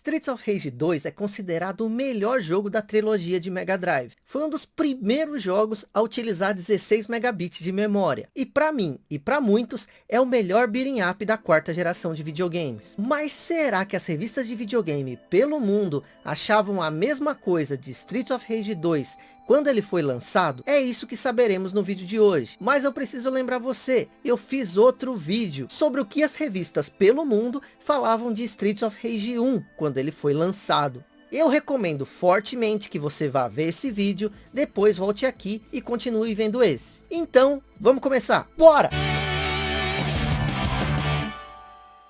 Streets of Rage 2 é considerado o melhor jogo da trilogia de Mega Drive. Foi um dos primeiros jogos a utilizar 16 megabits de memória. E para mim, e para muitos, é o melhor beating up da quarta geração de videogames. Mas será que as revistas de videogame pelo mundo achavam a mesma coisa de Streets of Rage 2 quando ele foi lançado? É isso que saberemos no vídeo de hoje. Mas eu preciso lembrar você, eu fiz outro vídeo sobre o que as revistas pelo mundo falavam de Streets of Rage 1 quando ele foi lançado. Eu recomendo fortemente que você vá ver esse vídeo, depois volte aqui e continue vendo esse. Então, vamos começar. Bora!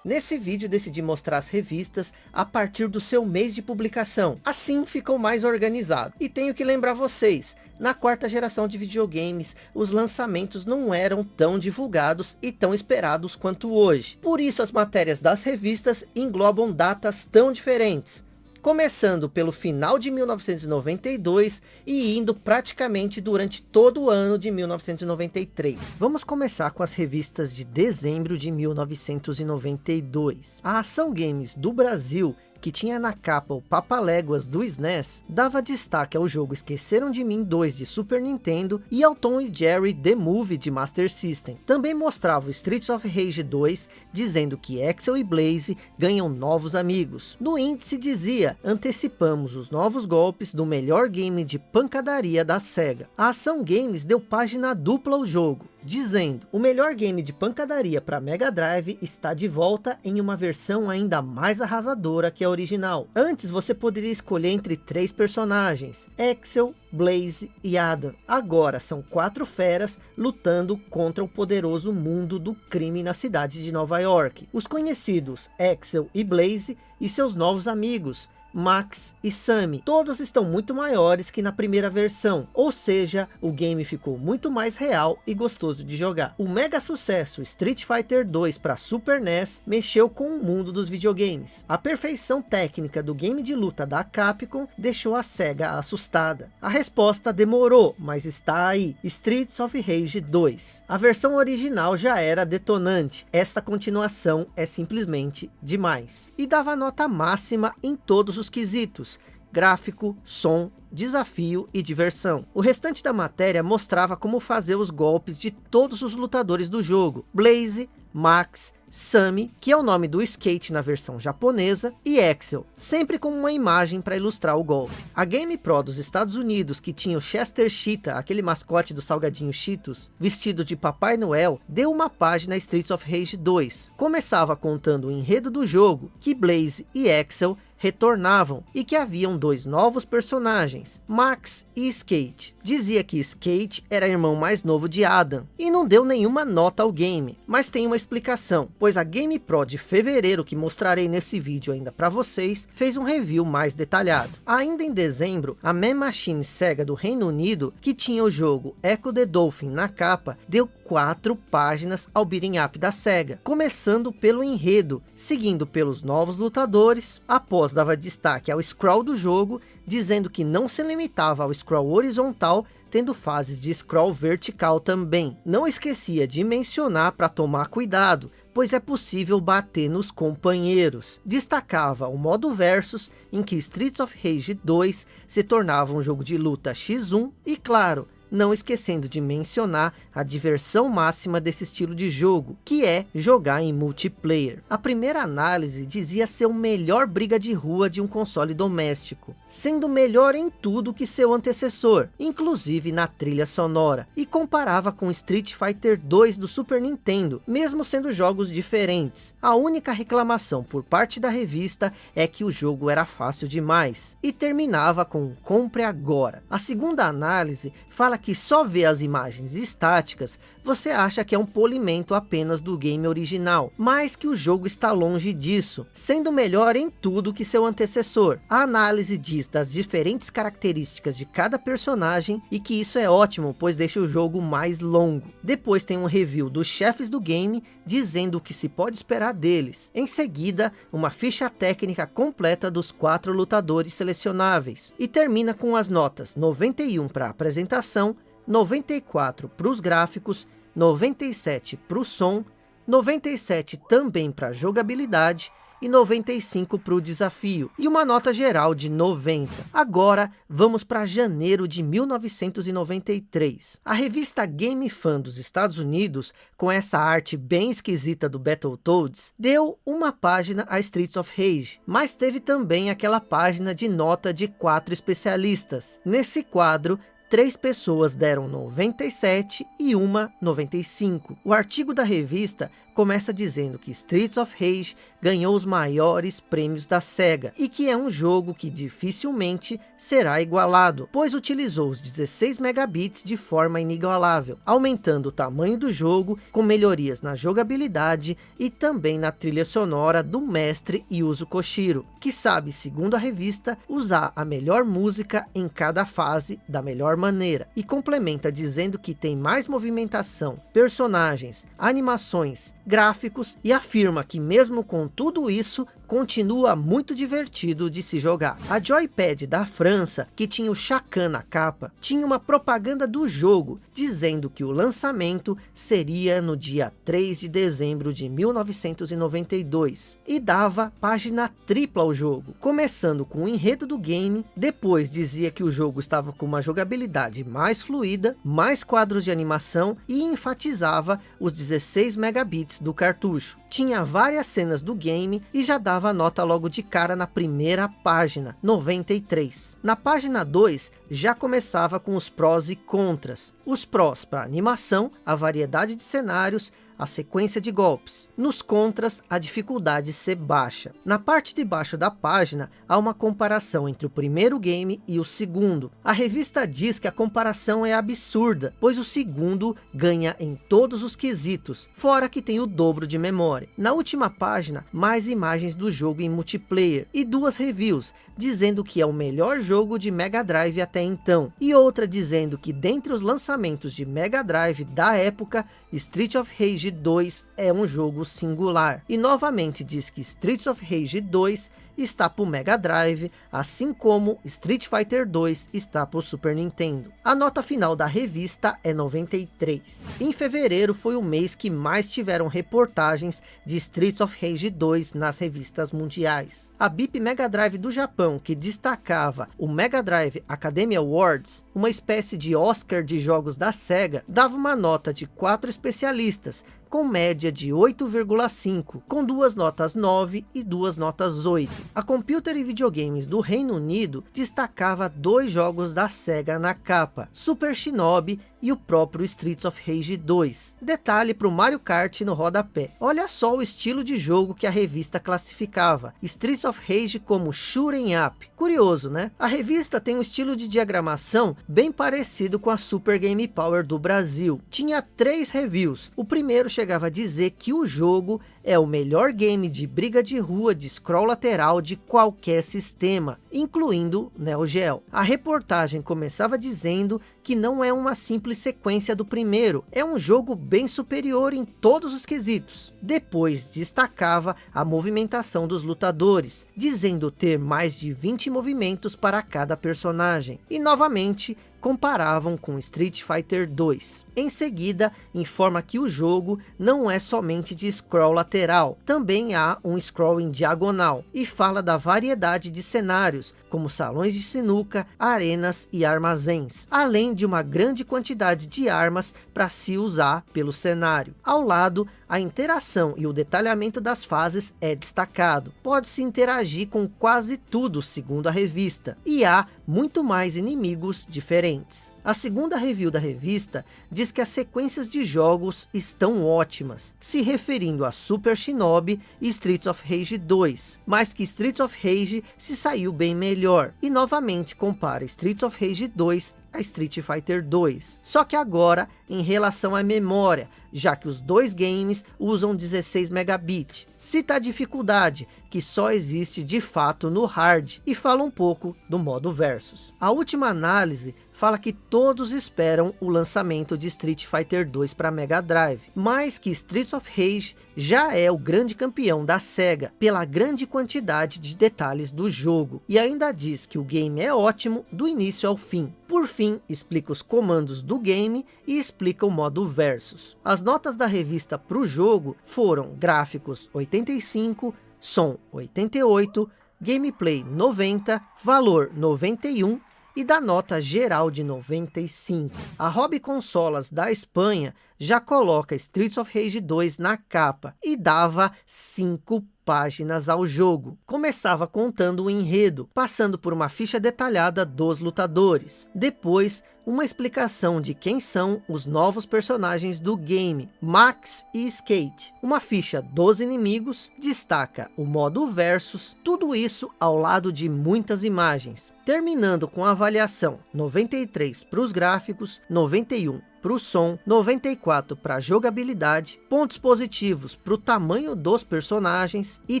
Nesse vídeo decidi mostrar as revistas a partir do seu mês de publicação. Assim ficou mais organizado. E tenho que lembrar vocês, na quarta geração de videogames, os lançamentos não eram tão divulgados e tão esperados quanto hoje. Por isso as matérias das revistas englobam datas tão diferentes começando pelo final de 1992 e indo praticamente durante todo o ano de 1993. Vamos começar com as revistas de dezembro de 1992. A Ação Games do Brasil que tinha na capa o Papaléguas do SNES, dava destaque ao jogo Esqueceram de Mim 2 de Super Nintendo e ao Tom e Jerry The Movie de Master System. Também mostrava o Streets of Rage 2, dizendo que Axel e Blaze ganham novos amigos. No índice dizia, antecipamos os novos golpes do melhor game de pancadaria da SEGA. A Ação Games deu página dupla ao jogo, dizendo o melhor game de pancadaria para Mega Drive está de volta em uma versão ainda mais arrasadora que a original. Antes você poderia escolher entre três personagens, Axel, Blaze e Adam. Agora são quatro feras lutando contra o poderoso mundo do crime na cidade de Nova York. Os conhecidos Axel e Blaze e seus novos amigos, Max e Sammy. Todos estão muito maiores que na primeira versão, ou seja, o game ficou muito mais real e gostoso de jogar. O mega sucesso Street Fighter 2 para Super NES mexeu com o mundo dos videogames. A perfeição técnica do game de luta da Capcom deixou a SEGA assustada. A resposta demorou, mas está aí, Streets of Rage 2. A versão original já era detonante, esta continuação é simplesmente demais. E dava nota máxima em todos os quesitos, gráfico, som, desafio e diversão. O restante da matéria mostrava como fazer os golpes de todos os lutadores do jogo. Blaze, Max, Sammy, que é o nome do skate na versão japonesa, e Axel, sempre com uma imagem para ilustrar o golpe. A Game Pro dos Estados Unidos, que tinha o Chester Cheetah, aquele mascote do salgadinho Cheetos, vestido de Papai Noel, deu uma página Streets of Rage 2. Começava contando o enredo do jogo, que Blaze e Axel retornavam e que haviam dois novos personagens, Max e Skate. Dizia que Skate era irmão mais novo de Adam e não deu nenhuma nota ao game, mas tem uma explicação, pois a Game Pro de fevereiro que mostrarei nesse vídeo ainda para vocês, fez um review mais detalhado. Ainda em dezembro, a Man Machine Sega do Reino Unido, que tinha o jogo Echo the Dolphin na capa, deu quatro páginas ao beating up da SEGA, começando pelo enredo, seguindo pelos novos lutadores, após dava destaque ao scroll do jogo, dizendo que não se limitava ao scroll horizontal, tendo fases de scroll vertical também. Não esquecia de mencionar para tomar cuidado, pois é possível bater nos companheiros. Destacava o modo versus, em que Streets of Rage 2 se tornava um jogo de luta X1, e claro, não esquecendo de mencionar a diversão máxima desse estilo de jogo, que é jogar em multiplayer. A primeira análise dizia ser o melhor briga de rua de um console doméstico, sendo melhor em tudo que seu antecessor, inclusive na trilha sonora, e comparava com Street Fighter 2 do Super Nintendo, mesmo sendo jogos diferentes. A única reclamação por parte da revista é que o jogo era fácil demais, e terminava com compre agora. A segunda análise fala que só vê as imagens estáticas, você acha que é um polimento apenas do game original, mas que o jogo está longe disso, sendo melhor em tudo que seu antecessor. A análise diz das diferentes características de cada personagem e que isso é ótimo, pois deixa o jogo mais longo. Depois tem um review dos chefes do game, dizendo o que se pode esperar deles. Em seguida, uma ficha técnica completa dos quatro lutadores selecionáveis. E termina com as notas 91 para apresentação, 94 para os gráficos, 97 para o som, 97 também para jogabilidade e 95 para o desafio, e uma nota geral de 90. Agora, vamos para janeiro de 1993. A revista Game Fan dos Estados Unidos, com essa arte bem esquisita do Battletoads, deu uma página a Streets of Rage, mas teve também aquela página de nota de quatro especialistas. Nesse quadro, três pessoas deram 97 e uma 95. O artigo da revista começa dizendo que Streets of Rage ganhou os maiores prêmios da SEGA e que é um jogo que dificilmente será igualado, pois utilizou os 16 megabits de forma inigualável, aumentando o tamanho do jogo com melhorias na jogabilidade e também na trilha sonora do mestre Yuzo Koshiro, que sabe, segundo a revista, usar a melhor música em cada fase da melhor maneira, e complementa dizendo que tem mais movimentação, personagens, animações, gráficos e afirma que mesmo com tudo isso, continua muito divertido de se jogar. A Joypad da França, que tinha o Chacan na capa, tinha uma propaganda do jogo, dizendo que o lançamento seria no dia 3 de dezembro de 1992, e dava página tripla ao jogo, começando com o enredo do game, depois dizia que o jogo estava com uma jogabilidade mais fluida, mais quadros de animação, e enfatizava os 16 megabits do cartucho. Tinha várias cenas do game, e já dava dava nota logo de cara na primeira página, 93. Na página 2, já começava com os prós e contras. Os prós para animação, a variedade de cenários, a sequência de golpes. Nos contras, a dificuldade ser baixa. Na parte de baixo da página, há uma comparação entre o primeiro game e o segundo. A revista diz que a comparação é absurda, pois o segundo ganha em todos os quesitos, fora que tem o dobro de memória. Na última página, mais imagens do jogo em multiplayer e duas reviews, dizendo que é o melhor jogo de Mega Drive até então, e outra dizendo que dentre os lançamentos de Mega Drive da época, Street of Rage 2 é um jogo singular. E novamente diz que Street of Rage 2 está para o Mega Drive, assim como Street Fighter 2 está para o Super Nintendo. A nota final da revista é 93. Em fevereiro foi o mês que mais tiveram reportagens de Streets of Rage 2 nas revistas mundiais. A BIP Mega Drive do Japão, que destacava o Mega Drive Academy Awards, uma espécie de Oscar de jogos da SEGA, dava uma nota de quatro especialistas, com média de 8,5, com duas notas 9 e duas notas 8. A Computer e Videogames do Reino Unido destacava dois jogos da SEGA na capa, Super Shinobi e o próprio Streets of Rage 2. Detalhe para o Mario Kart no rodapé. Olha só o estilo de jogo que a revista classificava. Streets of Rage como Shooting Up. Curioso, né? A revista tem um estilo de diagramação bem parecido com a Super Game Power do Brasil. Tinha três reviews. O primeiro chegava a dizer que o jogo é o melhor game de briga de rua de scroll lateral de qualquer sistema, incluindo Neo Geo. A reportagem começava dizendo que não é uma simples sequência do primeiro, é um jogo bem superior em todos os quesitos. Depois destacava a movimentação dos lutadores, dizendo ter mais de 20 movimentos para cada personagem. E novamente comparavam com Street Fighter 2. Em seguida, informa que o jogo não é somente de scroll lateral, também há um scroll em diagonal, e fala da variedade de cenários, como salões de sinuca, arenas e armazéns, além de uma grande quantidade de armas para se usar pelo cenário. Ao lado, a interação e o detalhamento das fases é destacado. Pode-se interagir com quase tudo, segundo a revista, e há muito mais inimigos diferentes. A segunda review da revista diz que as sequências de jogos estão ótimas, se referindo a Super Shinobi e Streets of Rage 2, mas que Streets of Rage se saiu bem melhor, e novamente compara Streets of Rage 2 a Street Fighter 2. Só que agora em relação à memória, já que os dois games usam 16 megabits. Cita a dificuldade, que só existe de fato no hard, e fala um pouco do modo versus. A última análise fala que todos esperam o lançamento de Street Fighter 2 para Mega Drive, mas que Streets of Rage já é o grande campeão da SEGA, pela grande quantidade de detalhes do jogo, e ainda diz que o game é ótimo do início ao fim. Por fim, explica os comandos do game e explica o modo versus. As notas da revista para o jogo foram gráficos 85, som 88, gameplay 90, valor 91 e da nota geral de 95. A Hobby Consolas da Espanha já coloca Streets of Rage 2 na capa e dava 5 páginas ao jogo. Começava contando o enredo, passando por uma ficha detalhada dos lutadores. Depois, uma explicação de quem são os novos personagens do game, Max e Skate. Uma ficha dos inimigos, destaca o modo versus, tudo isso ao lado de muitas imagens. Terminando com a avaliação 93 para os gráficos, 91 para o som, 94 para a jogabilidade, pontos positivos para o tamanho dos personagens e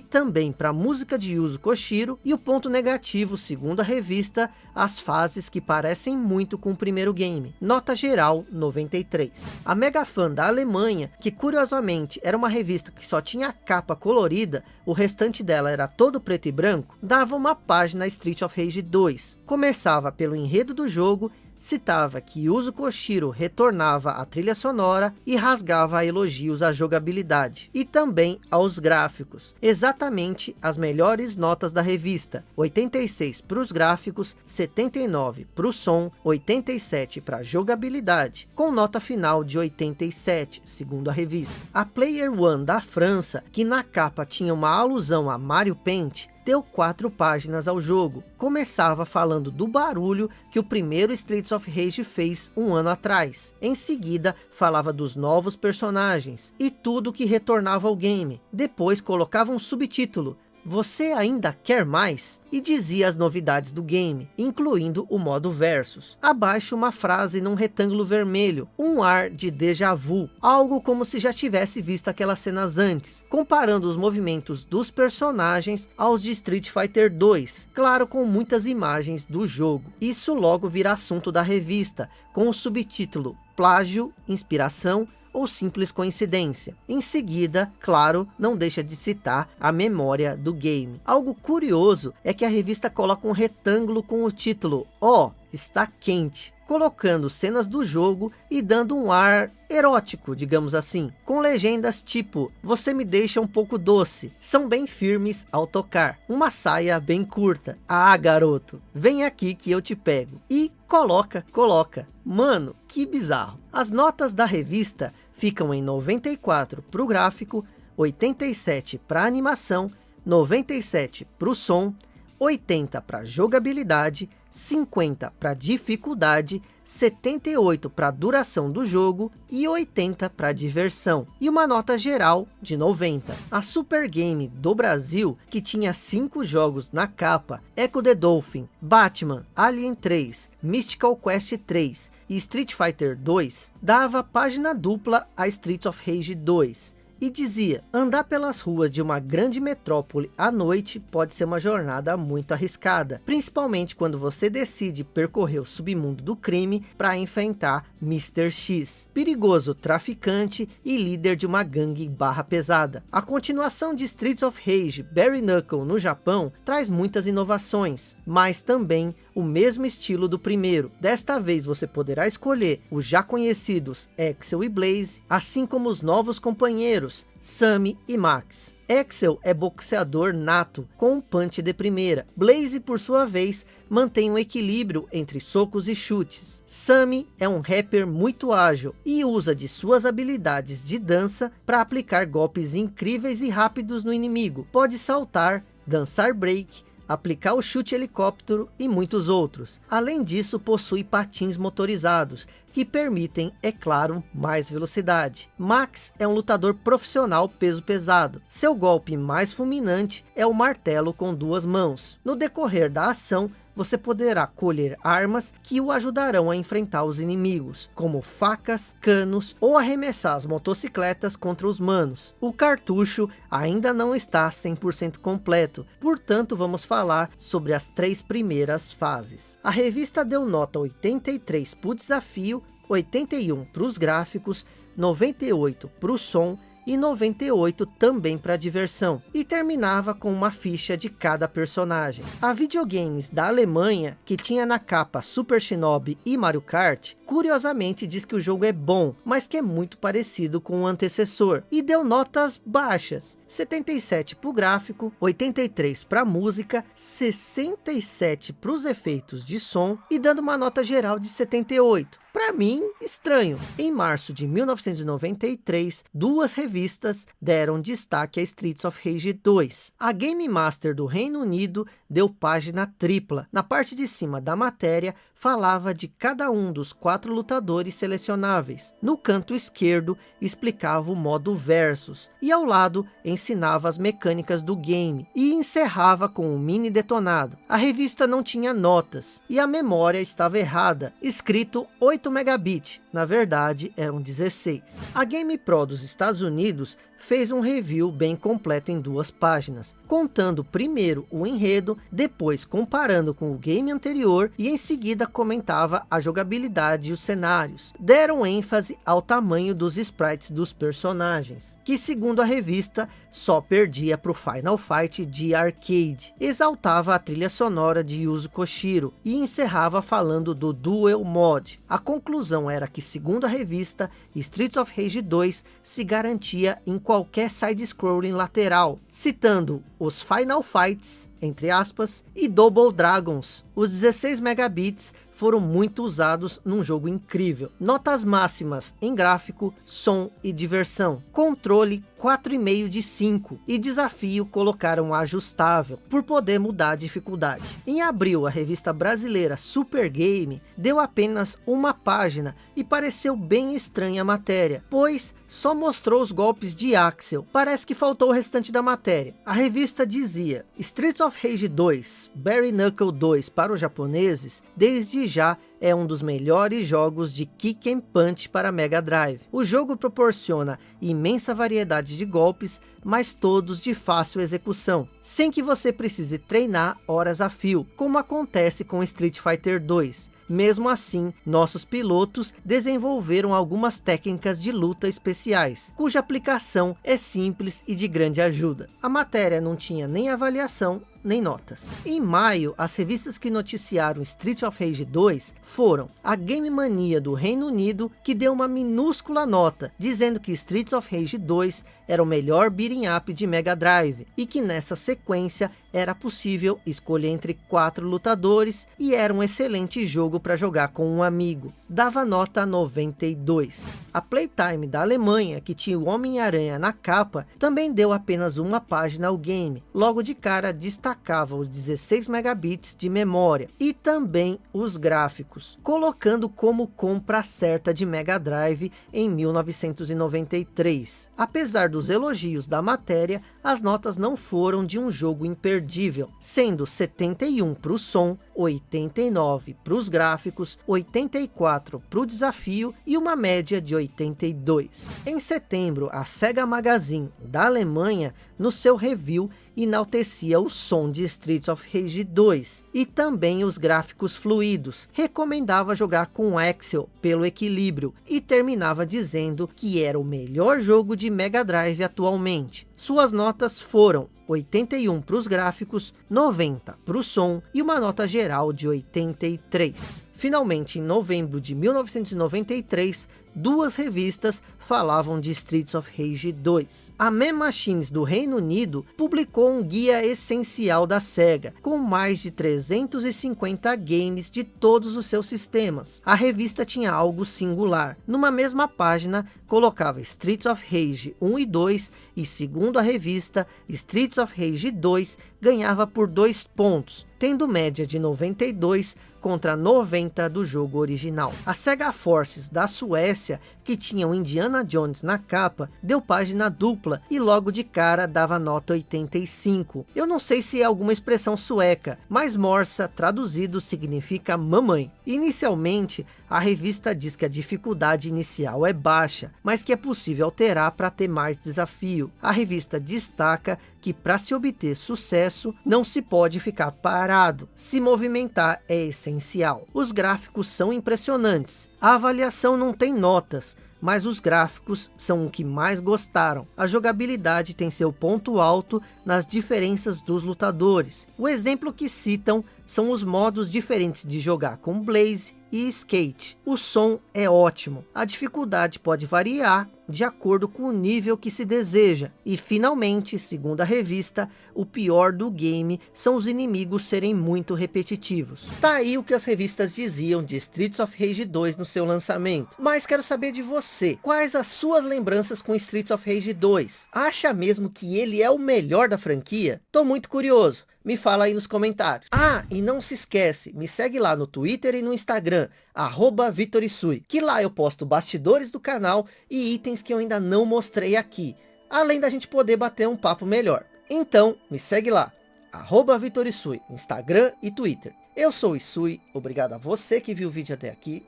também para a música de Yuzo Koshiro e o ponto negativo, segundo a revista, as fases que parecem muito com o primeiro game. Nota geral 93. A Mega Fan da Alemanha, que curiosamente era uma revista que só tinha a capa colorida, o restante dela era todo preto e branco, dava uma página Street of Rage 2. Começava pelo enredo do jogo citava que Yuzo Koshiro retornava à trilha sonora e rasgava elogios à jogabilidade e também aos gráficos, exatamente as melhores notas da revista, 86 para os gráficos, 79 para o som, 87 para a jogabilidade, com nota final de 87, segundo a revista. A Player One da França, que na capa tinha uma alusão a Mario Paint, deu quatro páginas ao jogo. Começava falando do barulho que o primeiro Streets of Rage fez um ano atrás. Em seguida, falava dos novos personagens e tudo que retornava ao game. Depois colocava um subtítulo, você ainda quer mais? E dizia as novidades do game, incluindo o modo versus. Abaixo uma frase num retângulo vermelho, um ar de déjà vu, algo como se já tivesse visto aquelas cenas antes, comparando os movimentos dos personagens aos de Street Fighter 2, claro com muitas imagens do jogo. Isso logo vira assunto da revista, com o subtítulo Plágio, Inspiração ou simples coincidência. Em seguida, claro, não deixa de citar a memória do game. Algo curioso é que a revista coloca um retângulo com o título Ó, oh, está quente, colocando cenas do jogo e dando um ar erótico, digamos assim, com legendas tipo, você me deixa um pouco doce, são bem firmes ao tocar, uma saia bem curta, ah garoto, vem aqui que eu te pego, e coloca, coloca, mano, que bizarro. As notas da revista ficam em 94 para o gráfico, 87 para animação, 97 para o som, 80 para jogabilidade, 50 para dificuldade, 78 para duração do jogo e 80 para diversão. E uma nota geral de 90. A Super Game do Brasil, que tinha 5 jogos na capa, Echo the Dolphin, Batman, Alien 3, Mystical Quest 3 e Street Fighter 2, dava página dupla a Streets of Rage 2 e dizia, andar pelas ruas de uma grande metrópole à noite pode ser uma jornada muito arriscada, principalmente quando você decide percorrer o submundo do crime para enfrentar Mr. X, perigoso traficante e líder de uma gangue barra pesada. A continuação de Streets of Rage Barry Knuckle no Japão traz muitas inovações, mas também o mesmo estilo do primeiro. Desta vez você poderá escolher os já conhecidos Axel e Blaze, assim como os novos companheiros Sammy e Max. Axel é boxeador nato, com um punch de primeira. Blaze, por sua vez, mantém um equilíbrio entre socos e chutes. Sammy é um rapper muito ágil e usa de suas habilidades de dança para aplicar golpes incríveis e rápidos no inimigo. Pode saltar, dançar break, aplicar o chute helicóptero e muitos outros. Além disso, possui patins motorizados, que permitem, é claro, mais velocidade. Max é um lutador profissional peso pesado. Seu golpe mais fulminante é o martelo com duas mãos. No decorrer da ação, você poderá colher armas que o ajudarão a enfrentar os inimigos, como facas, canos ou arremessar as motocicletas contra os manos. O cartucho ainda não está 100% completo, portanto vamos falar sobre as três primeiras fases. A revista deu nota 83 para o desafio, 81 para os gráficos, 98 para o som e 98 também para diversão, e terminava com uma ficha de cada personagem. A videogames da Alemanha, que tinha na capa Super Shinobi e Mario Kart, curiosamente diz que o jogo é bom, mas que é muito parecido com o antecessor, e deu notas baixas, 77 para o gráfico, 83 para a música, 67 para os efeitos de som, e dando uma nota geral de 78. Para mim, estranho. Em março de 1993, duas revistas deram destaque a Streets of Rage 2. A Game Master do Reino Unido deu página tripla. Na parte de cima da matéria, falava de cada um dos quatro lutadores selecionáveis. No canto esquerdo, explicava o modo Versus. E ao lado, ensinava as mecânicas do game. E encerrava com um mini detonado. A revista não tinha notas. E a memória estava errada. Escrito 8 8 megabit, na verdade eram 16. A GamePro dos Estados Unidos fez um review bem completo em duas páginas, contando primeiro o enredo, depois comparando com o game anterior e em seguida comentava a jogabilidade e os cenários. Deram ênfase ao tamanho dos sprites dos personagens, que segundo a revista só perdia para o Final Fight de arcade. Exaltava a trilha sonora de Yuzo Koshiro e encerrava falando do Duel Mod. A conclusão era que segundo a revista, Streets of Rage 2 se garantia em qualquer side-scrolling lateral, citando os Final Fights, entre aspas, e Double Dragons. Os 16 megabits foram muito usados num jogo incrível. Notas máximas em gráfico, som e diversão. Controle 4,5 de 5 e desafio colocaram ajustável por poder mudar a dificuldade. Em abril, a revista brasileira Super Game deu apenas uma página e pareceu bem estranha a matéria, pois só mostrou os golpes de Axel. Parece que faltou o restante da matéria. A revista dizia, Streets of Rage 2, Barry Knuckle 2 para os japoneses, desde já é um dos melhores jogos de Kick and Punch para Mega Drive. O jogo proporciona imensa variedade de golpes, mas todos de fácil execução, sem que você precise treinar horas a fio, como acontece com Street Fighter 2. Mesmo assim, nossos pilotos desenvolveram algumas técnicas de luta especiais, cuja aplicação é simples e de grande ajuda. A matéria não tinha nem avaliação nem notas. Em maio, as revistas que noticiaram Street of Rage 2 foram a Game Mania do Reino Unido, que deu uma minúscula nota, dizendo que Street of Rage 2 era o melhor beating up de Mega Drive, e que nessa sequência era possível escolher entre quatro lutadores, e era um excelente jogo para jogar com um amigo. Dava nota 92. A Playtime da Alemanha, que tinha o Homem-Aranha na capa, também deu apenas uma página ao game. Logo de cara, destacou destacava os 16 megabits de memória e também os gráficos, colocando como compra certa de Mega Drive em 1993. Apesar dos elogios da matéria, as notas não foram de um jogo imperdível, sendo 71 para o som, 89 para os gráficos, 84 para o desafio e uma média de 82. Em setembro, a Sega Magazine da Alemanha, no seu review, enaltecia o som de Streets of Rage 2 e também os gráficos fluidos. Recomendava jogar com Axel pelo equilíbrio e terminava dizendo que era o melhor jogo de Mega Drive atualmente. Suas notas foram 81 para os gráficos, 90 para o som e uma nota geral de 83. Finalmente, em novembro de 1993, duas revistas falavam de Streets of Rage 2. A Man Machines do Reino Unido publicou um guia essencial da SEGA, com mais de 350 games de todos os seus sistemas. A revista tinha algo singular. Numa mesma página, colocava Streets of Rage 1 e 2, e segundo a revista, Streets of Rage 2 ganhava por 2 pontos, tendo média de 92 contra 90 do jogo original. A Sega Forces da Suécia, que tinha o Indiana Jones na capa, deu página dupla e logo de cara dava nota 85. Eu não sei se é alguma expressão sueca, mas morsa traduzido significa mamãe. Inicialmente, a revista diz que a dificuldade inicial é baixa, mas que é possível alterar para ter mais desafio. A revista destaca que para se obter sucesso, não se pode ficar parado. Se movimentar é essencial. Os gráficos são impressionantes. A avaliação não tem notas, mas os gráficos são o que mais gostaram. A jogabilidade tem seu ponto alto nas diferenças dos lutadores. O exemplo que citam são os modos diferentes de jogar com Blaze e Skate. O som é ótimo, a dificuldade pode variar de acordo com o nível que se deseja. E finalmente, segundo a revista, o pior do game são os inimigos serem muito repetitivos. Tá aí o que as revistas diziam de Streets of Rage 2 no seu lançamento. Mas quero saber de você, quais as suas lembranças com Streets of Rage 2? Acha mesmo que ele é o melhor da franquia? Tô muito curioso. Me fala aí nos comentários. Ah, e não se esquece, me segue lá no Twitter e no Instagram, arroba Vitorisui, que lá eu posto bastidores do canal e itens que eu ainda não mostrei aqui, além da gente poder bater um papo melhor. Então, me segue lá, arroba Vitorisui, Instagram e Twitter. Eu sou o Isui, obrigado a você que viu o vídeo até aqui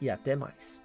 e até mais.